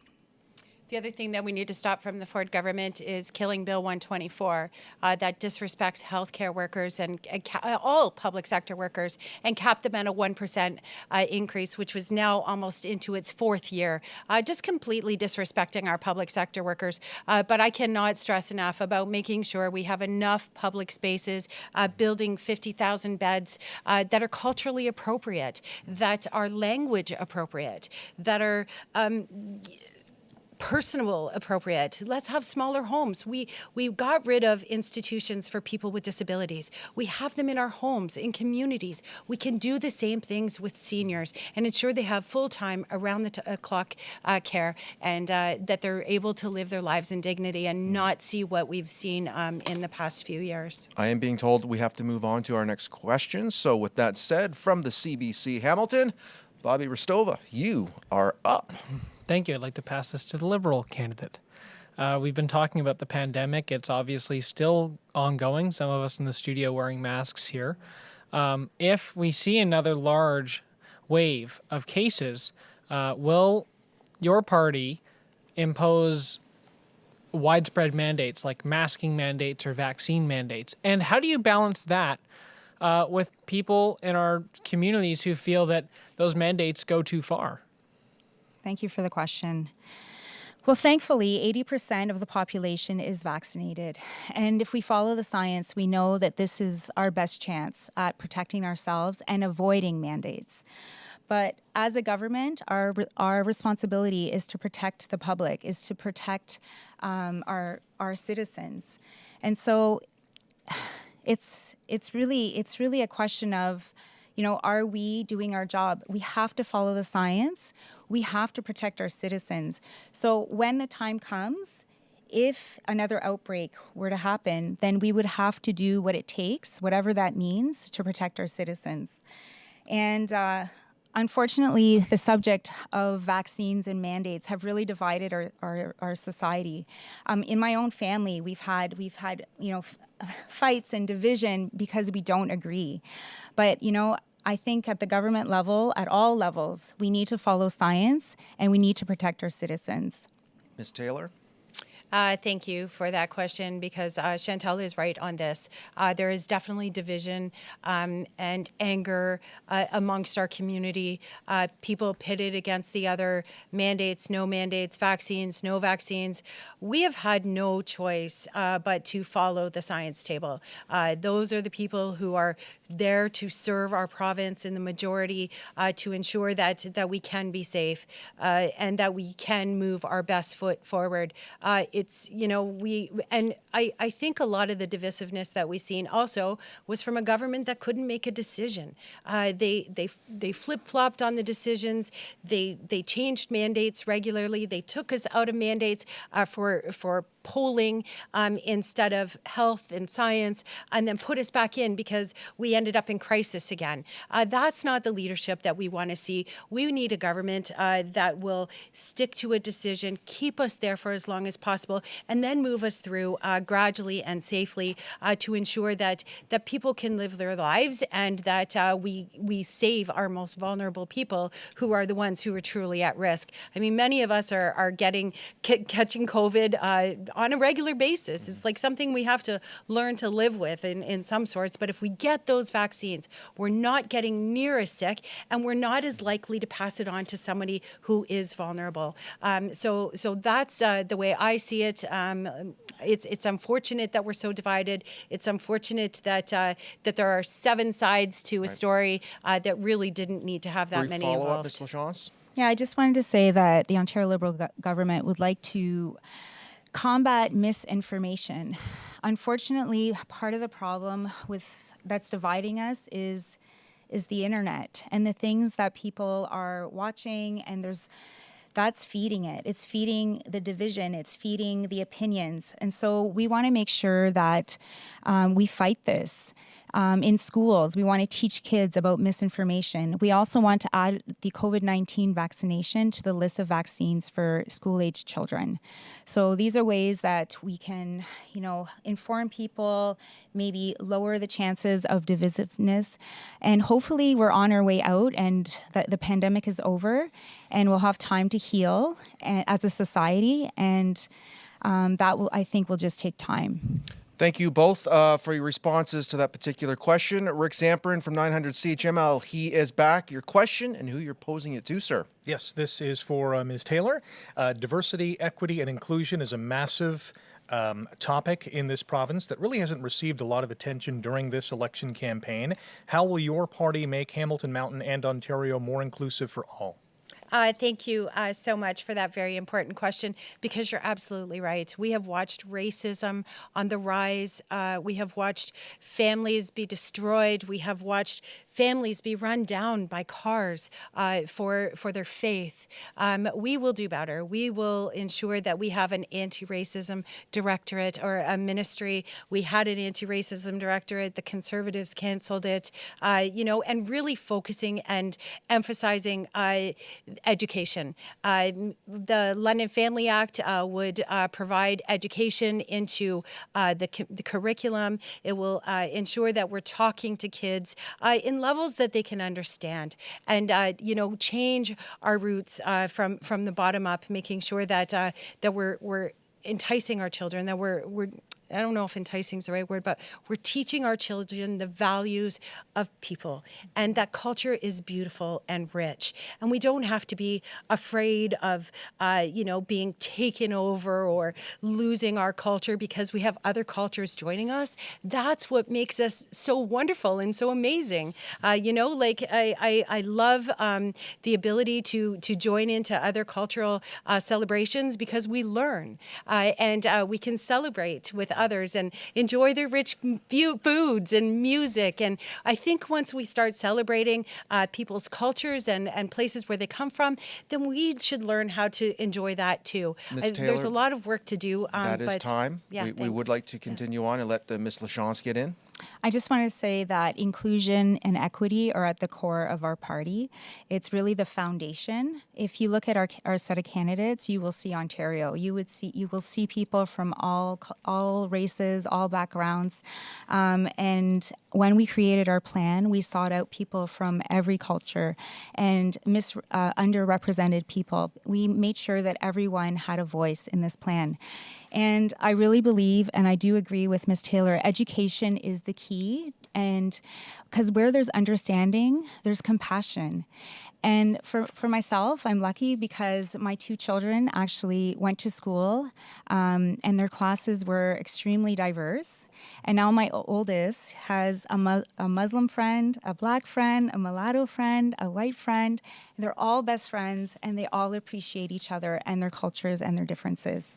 The other thing that we need to stop from the Ford government is killing Bill 124 uh, that disrespects healthcare workers and, and uh, all public sector workers and cap them at a 1% uh, increase, which was now almost into its fourth year, uh, just completely disrespecting our public sector workers. Uh, but I cannot stress enough about making sure we have enough public spaces, uh, building 50,000 beds that are culturally appropriate, that are language appropriate, that are um, personal appropriate. Let's have smaller homes. We we got rid of institutions for people with disabilities. We have them in our homes in communities. We can do the same things with seniors and ensure they have full-time around the t- uh, clock uh, care and uh, that they're able to live their lives in dignity and not see what we've seen um, in the past few years. I am being told we have to move on to our next question. So, with that said, from the CBC Hamilton, Bobby Hristova, you are up. Thank you. I'd like to pass this to the Liberal candidate. Uh, we've been talking about the pandemic. It's obviously still ongoing. Some of us in the studio wearing masks here. Um, if we see another large wave of cases, uh, will your party impose widespread mandates like masking mandates or vaccine mandates? And how do you balance that uh, with people in our communities who feel that those mandates go too far? Thank you for the question. Well, thankfully, 80% of the population is vaccinated. And if we follow the science, we know that this is our best chance at protecting ourselves and avoiding mandates. But as a government, our, our responsibility is to protect the public, is to protect um, our, our citizens. And so it's, it's, really, it's really a question of, you know, are we doing our job? We have to follow the science we have to protect our citizens. So when the time comes, if another outbreak were to happen, then we would have to do what it takes, whatever that means, to protect our citizens. And uh, unfortunately, the subject of vaccines and mandates have really divided our, our, our society. Um, in my own family, we've had we've had you know fights and division because we don't agree. But you know, I think at the government level, at all levels, we need to follow science and we need to protect our citizens. Ms. Taylor? Uh, thank you for that question because uh, Chantal is right on this. Uh, there is definitely division um, and anger uh, amongst our community. Uh, people pitted against the other mandates, no mandates, vaccines, no vaccines. We have had no choice uh, but to follow the science table. those are the people who are there to serve our province in the majority to ensure that that we can be safe and that we can move our best foot forward. It it's you know we and I I think a lot of the divisiveness that we've seen also was from a government that couldn't make a decision. Uh, they they they flip flopped on the decisions. They they changed mandates regularly. They took us out of mandates uh, for for polling um, instead of health and science, and then put us back in because we ended up in crisis again. Uh, that's not the leadership that we want to see. We need a government uh, that will stick to a decision, keep us there for as long as possible, and then move us through uh, gradually and safely uh, to ensure that that people can live their lives and that uh, we we save our most vulnerable people who are the ones who are truly at risk. I mean, many of us are are getting catching COVID uh, on a regular basis. It's like something we have to learn to live with in, in some sorts. But if we get those vaccines, we're not getting near as sick and we're not as likely to pass it on to somebody who is vulnerable. Um, so, so that's uh, the way I see it. Um, it's it's unfortunate that we're so divided. It's unfortunate that uh, that there are seven sides to a right. story uh, that really didn't need to have that Brief many follow involved. Up, Ms. LaChance? Yeah, I just wanted to say that the Ontario Liberal go government would like to combat misinformation. Unfortunately, part of the problem with that's dividing us is is the internet and the things that people are watching and there's that's feeding it. It's feeding the division. It's feeding the opinions. And so we want to make sure that um, we fight this. Um, in schools, we want to teach kids about misinformation. We also want to add the COVID 19 vaccination to the list of vaccines for school-aged children. So these are ways that we can, you know, inform people, maybe lower the chances of divisiveness. And hopefully, we're on our way out and that the pandemic is over and we'll have time to heal eh, as a society. And um, that will, I think, will just take time. Thank you both uh, for your responses to that particular question. Rick Zamperin from 900 CHML, he is back. Your question and who you're posing it to, sir. Yes, this is for uh, Ms. Taylor. Uh, diversity, equity, and inclusion is a massive um, topic in this province that really hasn't received a lot of attention during this election campaign. How will your party make Hamilton Mountain and Ontario more inclusive for all? Uh, thank you uh, so much for that very important question because you're absolutely right. We have watched racism on the rise. Uh, we have watched families be destroyed. We have watched families be run down by cars uh, for for their faith. Um, we will do better. We will ensure that we have an anti-racism directorate or a ministry. We had an anti-racism directorate. The Conservatives canceled it. Uh, you know, and really focusing and emphasizing uh, education. Uh, the London Family Act uh, would uh, provide education into the, cu- the curriculum. It will ensure that we're talking to kids in levels that they can understand, and you know, change our roots from from the bottom up, making sure that that we're we're enticing our children that we're we're I don't know if enticing is the right word, but we're teaching our children the values of people and that culture is beautiful and rich. And we don't have to be afraid of, uh, you know, being taken over or losing our culture because we have other cultures joining us. That's what makes us so wonderful and so amazing. Uh, you know, like I, I, I love um, the ability to, to join into other cultural uh, celebrations because we learn uh, and uh, we can celebrate with others and enjoy their rich foods and music. And I think once we start celebrating uh, people's cultures and, and places where they come from, then we should learn how to enjoy that too. Ms. I, Taylor, there's a lot of work to do. Um, that is but, time. Yeah, we, we would like to continue on and let uh, Ms. LaChance get in. I just want to say that inclusion and equity are at the core of our party. It's really the foundation. If you look at our, our set of candidates, you will see Ontario. You would see you will see people from all all races, all backgrounds. Um, and when we created our plan, we sought out people from every culture and mis, uh, underrepresented people. We made sure that everyone had a voice in this plan. And I really believe, and I do agree with Ms. Taylor, education is the key. And because where there's understanding, there's compassion. And for, for myself, I'm lucky because my two children actually went to school um, and their classes were extremely diverse. And now my oldest has a, mu- a Muslim friend, a black friend, a mulatto friend, a white friend. They're all best friends and they all appreciate each other and their cultures and their differences.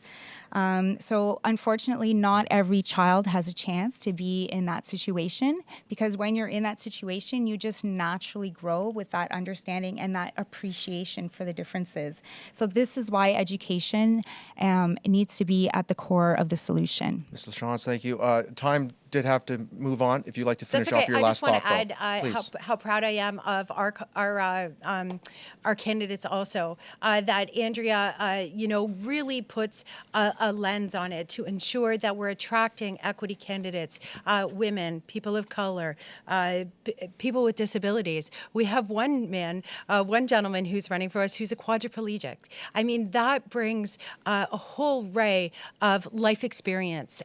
Um, so, unfortunately, not every child has a chance to be in that situation because when you're in that situation, you just naturally grow with that understanding and that appreciation for the differences. So, this is why education um, needs to be at the core of the solution. Mr. LaChance, thank you. Uh, time did have to move on. If you'd like to finish okay. off your I last just want thought, to add though, uh, how, please. how proud I am of our our uh, um, our candidates also. Uh, that Andrea, uh, you know, really puts a, a, lens on it to ensure that we're attracting equity candidates, uh, women, people of color, uh, people with disabilities. We have one man, one gentleman who's running for us who's a quadriplegic. I mean, that brings a whole ray of life experience,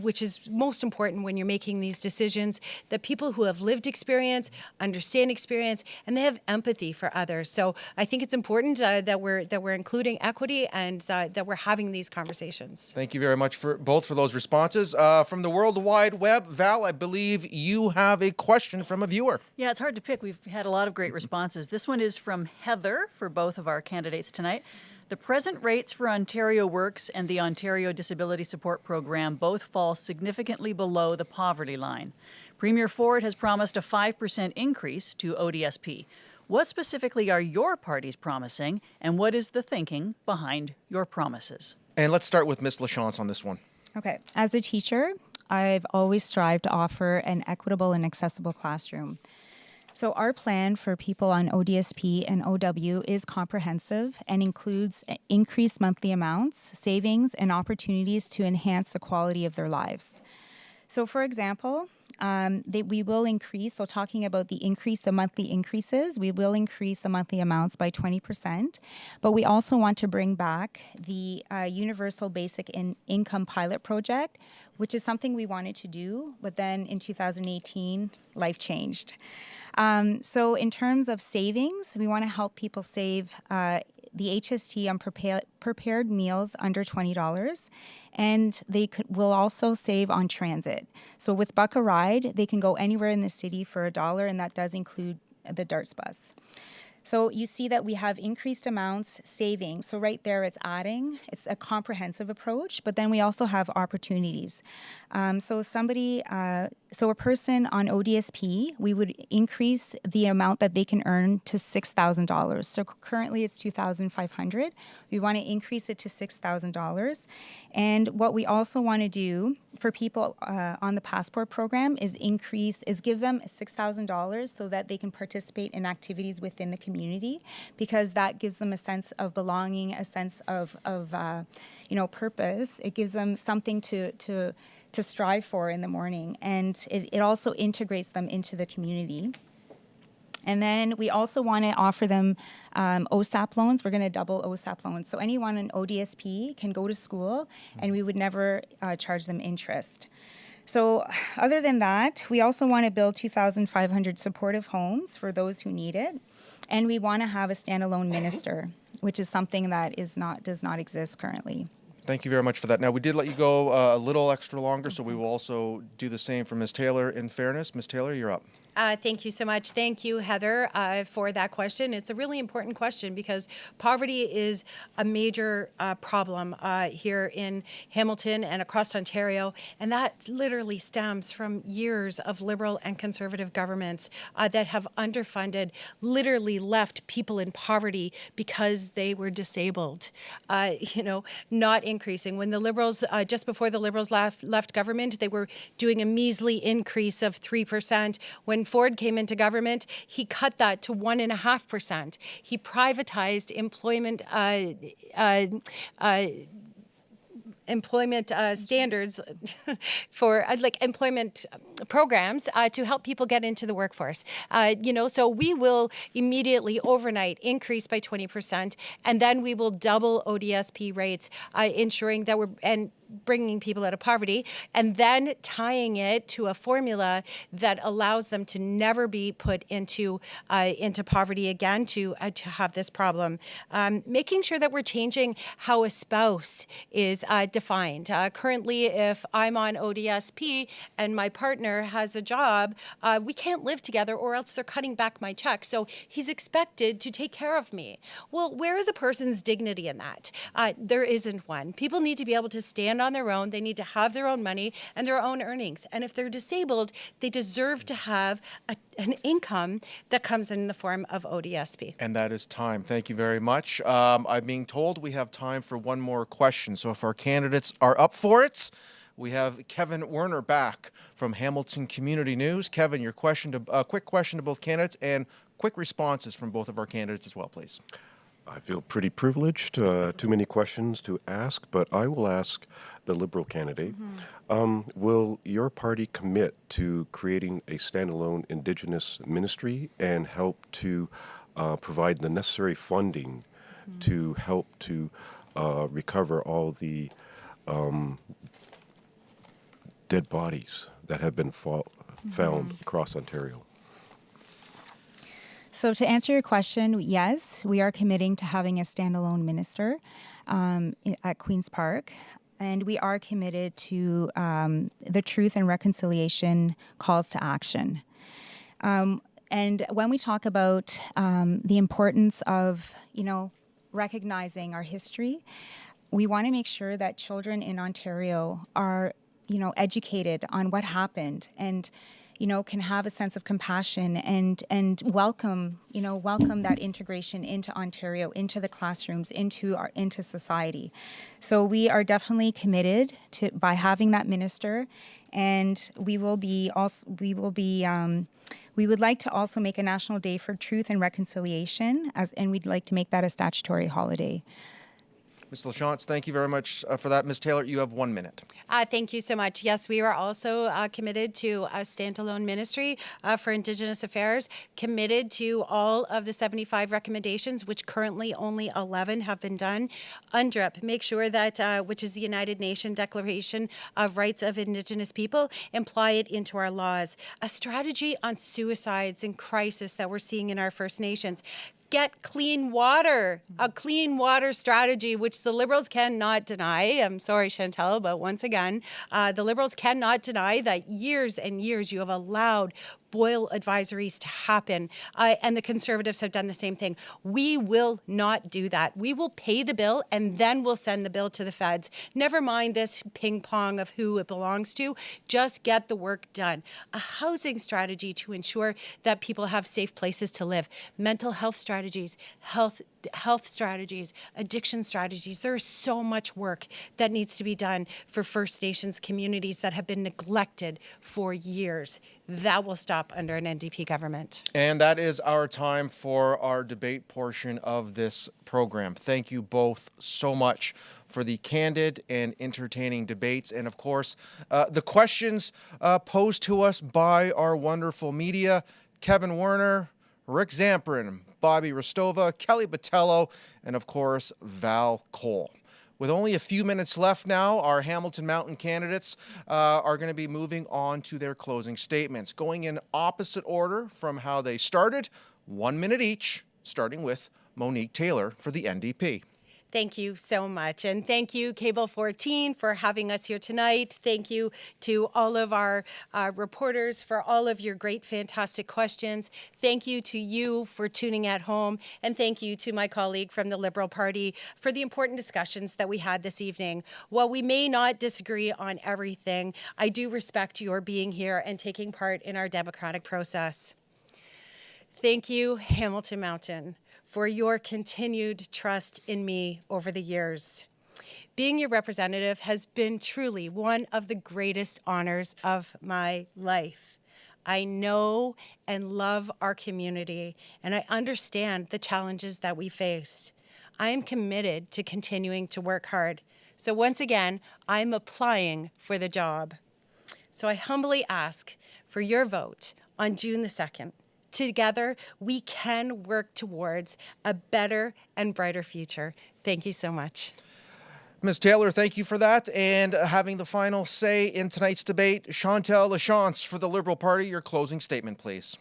which is most important when you're making these decisions that people who have lived experience understand experience and they have empathy for others so i think it's important uh, that we're that we're including equity and uh, that we're having these conversations Thank you very much for both for those responses. Uh, from the World Wide Web, Val, I believe you have a question from a viewer. Yeah, it's hard to pick. We've had a lot of great responses. This one is from Heather for both of our candidates tonight. The present rates for Ontario Works and the Ontario Disability Support Program both fall significantly below the poverty line. Premier Ford has promised a 5% increase to ODSP. What specifically are your parties promising, and what is the thinking behind your promises? And let's start with Ms. LaChance on this one. Okay. As a teacher, I've always strived to offer an equitable and accessible classroom. So, our plan for people on ODSP and OW is comprehensive and includes increased monthly amounts, savings, and opportunities to enhance the quality of their lives. So, for example, um, they, we will increase, so talking about the increase the monthly increases, we will increase the monthly amounts by 20%. But we also want to bring back the uh, Universal Basic in- Income Pilot Project, which is something we wanted to do, but then in 2018, life changed. Um, so, in terms of savings, we want to help people save uh, the HST on prepared, prepared meals under $20 and they could, will also save on transit. So with Buck a Ride, they can go anywhere in the city for a dollar, and that does include the Darts bus. So you see that we have increased amounts saving. So right there, it's adding. It's a comprehensive approach, but then we also have opportunities. Um, so somebody, uh, so a person on ODSP, we would increase the amount that they can earn to six thousand dollars. So currently it's two thousand five hundred. We want to increase it to six thousand dollars, and what we also want to do for people uh, on the passport program is increase is give them six thousand dollars so that they can participate in activities within the community community because that gives them a sense of belonging, a sense of, of uh, you know, purpose. It gives them something to, to, to strive for in the morning. And it, it also integrates them into the community. And then we also want to offer them um, OSAP loans. We're going to double OSAP loans. So anyone in ODSP can go to school and we would never uh, charge them interest. So other than that, we also want to build 2,500 supportive homes for those who need it. And we want to have a standalone minister, which is something that is not does not exist currently. Thank you very much for that. Now, we did let you go uh, a little extra longer, so we will also do the same for Ms. Taylor in fairness. Ms. Taylor, you're up. Uh, thank you so much. Thank you, Heather, uh, for that question. It's a really important question because poverty is a major uh, problem uh, here in Hamilton and across Ontario, and that literally stems from years of Liberal and Conservative governments uh, that have underfunded, literally left people in poverty because they were disabled. Uh, you know, not increasing. When the Liberals, just before the Liberals left, left government, they were doing a measly increase of 3%. When Ford came into government, he cut that to 1.5%. He privatized employment uh, uh, uh, employment uh, standards for uh, like employment programs uh, to help people get into the workforce. Uh, you know, so we will immediately overnight increase by 20%, and then we will double ODSP rates, uh, ensuring that we're and bringing people out of poverty and then tying it to a formula that allows them to never be put into uh, into poverty again to uh, to have this problem. Um, making sure that we're changing how a spouse is uh, defined. Uh, currently if I'm on ODSP and my partner has a job uh, we can't live together or else they're cutting back my check. So he's expected to take care of me. Well where is a person's dignity in that? Uh, there isn't one. People need to be able to stand stand on their own. They need to have their own money and their own earnings. And if they're disabled, they deserve to have a, an income that comes in the form of ODSP. And that is time. Thank you very much. Um, I'm being told we have time for one more question. So if our candidates are up for it, we have Kevin Werner back from Hamilton Community News. Kevin, your question to a uh, quick question to both candidates and quick responses from both of our candidates as well, please. I feel pretty privileged. Uh, too many questions to ask, but I will ask the Liberal candidate. Mm-hmm. Um, will your party commit to creating a standalone Indigenous ministry and help to uh, provide the necessary funding mm-hmm. to help to uh, recover all the um, dead bodies that have been fa- mm-hmm. found across Ontario? So, to answer your question, yes, we are committing to having a standalone minister um, at Queen's Park. And we are committed to um, the truth and reconciliation calls to action. Um, and when we talk about um, the importance of, you know, recognizing our history, we want to make sure that children in Ontario are, you know, educated on what happened and you know, can have a sense of compassion and and welcome, you know, welcome that integration into Ontario, into the classrooms, into our into society. So we are definitely committed to by having that minister, and we will be also we will be. Um, we would like to also make a national day for truth and reconciliation, as, and we'd like to make that a statutory holiday. Ms. LaChance, thank you very much uh, for that. Ms. Taylor, you have one minute. Uh, thank you so much. Yes, we are also uh, committed to a standalone ministry uh, for Indigenous Affairs, committed to all of the 75 recommendations, which currently only 11 have been done. UNDRIP, make sure that, uh, which is the United Nations Declaration of Rights of Indigenous People, imply it into our laws. A strategy on suicides and crisis that we're seeing in our First Nations get clean water, a clean water strategy, which the Liberals cannot deny. I'm sorry, Chantal, but once again, uh, the Liberals cannot deny that years and years you have allowed boil advisories to happen. Uh, and the Conservatives have done the same thing. We will not do that. We will pay the bill and then we'll send the bill to the feds. Never mind this ping pong of who it belongs to. Just get the work done. A housing strategy to ensure that people have safe places to live. Mental health strategies, health health strategies, addiction strategies. There is so much work that needs to be done for First Nations communities that have been neglected for years that will stop under an NDP government. And that is our time for our debate portion of this program. Thank you both so much for the candid and entertaining debates. And of course, uh, the questions uh, posed to us by our wonderful media Kevin Werner, Rick Zamperin, Bobby Hristova, Kelly Botello, and of course, Val Cole. With only a few minutes left now, our Hamilton Mountain candidates uh, are going to be moving on to their closing statements, going in opposite order from how they started, one minute each, starting with Monique Taylor for the NDP. Thank you so much. And thank you, Cable 14, for having us here tonight. Thank you to all of our uh, reporters for all of your great, fantastic questions. Thank you to you for tuning at home. And thank you to my colleague from the Liberal Party for the important discussions that we had this evening. While we may not disagree on everything, I do respect your being here and taking part in our democratic process. Thank you, Hamilton Mountain for your continued trust in me over the years. Being your representative has been truly one of the greatest honors of my life. I know and love our community, and I understand the challenges that we face. I am committed to continuing to work hard. So once again, I'm applying for the job. So I humbly ask for your vote on June the 2nd. Together, we can work towards a better and brighter future. Thank you so much. Ms. Taylor, thank you for that. And having the final say in tonight's debate, Chantal Lachance for the Liberal Party, your closing statement, please.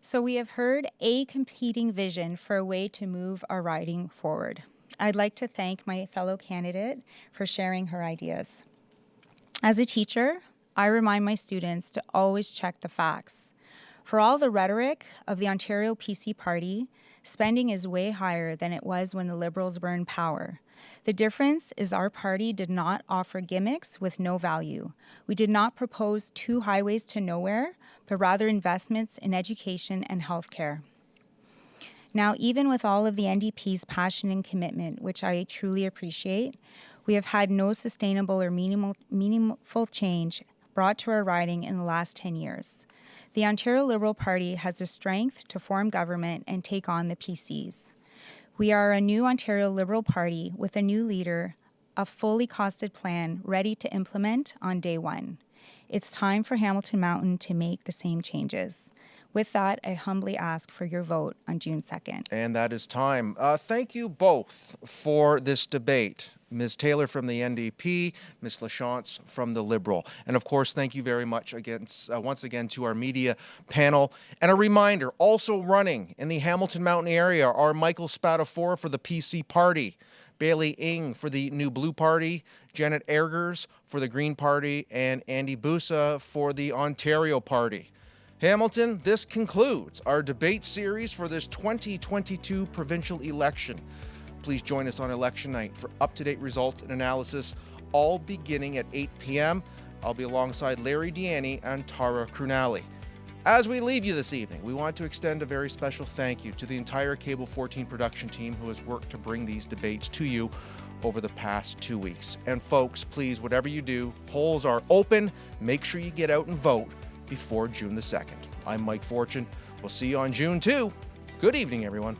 So, we have heard a competing vision for a way to move our riding forward. I'd like to thank my fellow candidate for sharing her ideas. As a teacher, I remind my students to always check the facts. For all the rhetoric of the Ontario PC Party, spending is way higher than it was when the Liberals were in power. The difference is our party did not offer gimmicks with no value. We did not propose two highways to nowhere, but rather investments in education and healthcare. Now, even with all of the NDP's passion and commitment, which I truly appreciate, we have had no sustainable or meaningful change brought to our riding in the last 10 years. The Ontario Liberal Party has the strength to form government and take on the PCs. We are a new Ontario Liberal Party with a new leader, a fully costed plan ready to implement on day one. It's time for Hamilton Mountain to make the same changes. With that, I humbly ask for your vote on June 2nd. And that is time. Uh, thank you both for this debate. Ms. Taylor from the NDP, Ms. LaChance from the Liberal. And of course, thank you very much against, uh, once again to our media panel. And a reminder, also running in the Hamilton Mountain area are Michael Spadafora for the PC Party, Bailey Ing for the New Blue Party, Janet Eggers for the Green Party, and Andy Busa for the Ontario Party. Hamilton, this concludes our debate series for this 2022 provincial election. Please join us on election night for up to date results and analysis, all beginning at 8 p.m. I'll be alongside Larry Deani and Tara Crunali. As we leave you this evening, we want to extend a very special thank you to the entire Cable 14 production team who has worked to bring these debates to you over the past two weeks. And folks, please, whatever you do, polls are open. Make sure you get out and vote before June the 2nd. I'm Mike Fortune. We'll see you on June 2. Good evening, everyone.